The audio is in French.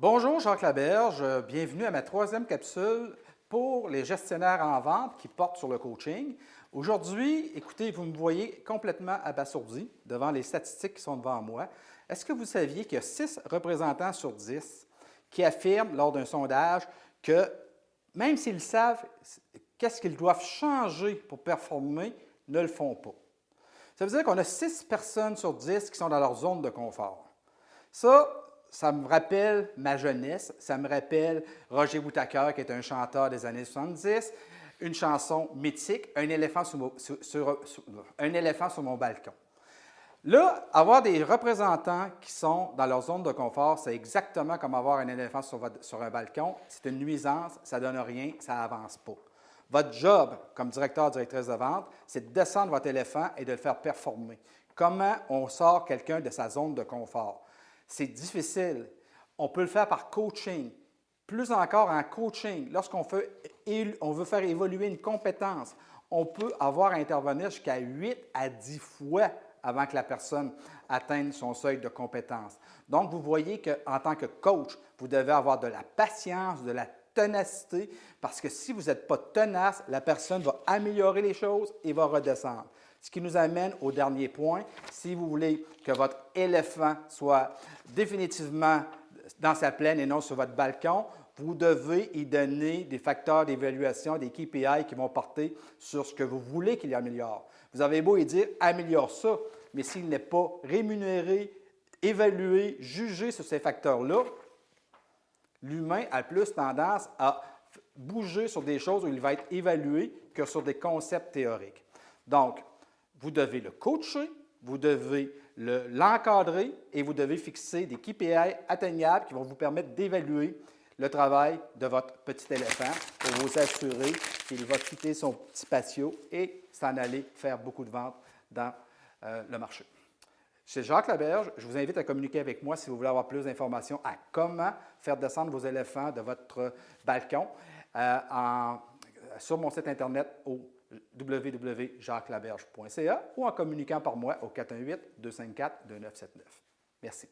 Bonjour Jacques Laberge, bienvenue à ma troisième capsule pour les gestionnaires en vente qui portent sur le coaching. Aujourd'hui, écoutez, vous me voyez complètement abasourdi devant les statistiques qui sont devant moi. Est-ce que vous saviez qu'il y a 6 représentants sur 10 qui affirment lors d'un sondage que même s'ils savent qu'est-ce qu'ils doivent changer pour performer, ne le font pas? Ça veut dire qu'on a 6 personnes sur 10 qui sont dans leur zone de confort. Ça, ça me rappelle ma jeunesse, ça me rappelle Roger Whittaker, qui est un chanteur des années 70, une chanson mythique, Un éléphant sur mon, balcon. Là, avoir des représentants qui sont dans leur zone de confort, c'est exactement comme avoir un éléphant sur, sur un balcon. C'est une nuisance, ça ne donne rien, ça n'avance pas. Votre job comme directeur, directrice de vente, c'est de descendre votre éléphant et de le faire performer. Comment on sort quelqu'un de sa zone de confort? C'est difficile. On peut le faire par coaching. Plus encore en coaching, lorsqu'on veut faire évoluer une compétence, on peut avoir à intervenir jusqu'à 8 à 10 fois avant que la personne atteigne son seuil de compétence. Donc, vous voyez qu'en tant que coach, vous devez avoir de la patience, de la ténacité, parce que si vous n'êtes pas tenace, la personne va améliorer les choses et va redescendre. Ce qui nous amène au dernier point. Si vous voulez que votre éléphant soit définitivement dans sa plaine et non sur votre balcon, vous devez y donner des facteurs d'évaluation, des KPI qui vont porter sur ce que vous voulez qu'il améliore. Vous avez beau y dire « améliore ça », mais s'il n'est pas rémunéré, évalué, jugé sur ces facteurs-là, l'humain a plus tendance à bouger sur des choses où il va être évalué que sur des concepts théoriques. Donc, vous devez le coacher, vous devez l'encadrer et vous devez fixer des KPI atteignables qui vont vous permettre d'évaluer le travail de votre petit éléphant pour vous assurer qu'il va quitter son petit patio et s'en aller faire beaucoup de ventes dans euh, le marché. C'est Jacques Laberge. Je vous invite à communiquer avec moi si vous voulez avoir plus d'informations à comment faire descendre vos éléphants de votre balcon euh, sur mon site Internet au www.jacquelaberge.ca ou en communiquant par moi au 418-254-2979. Merci.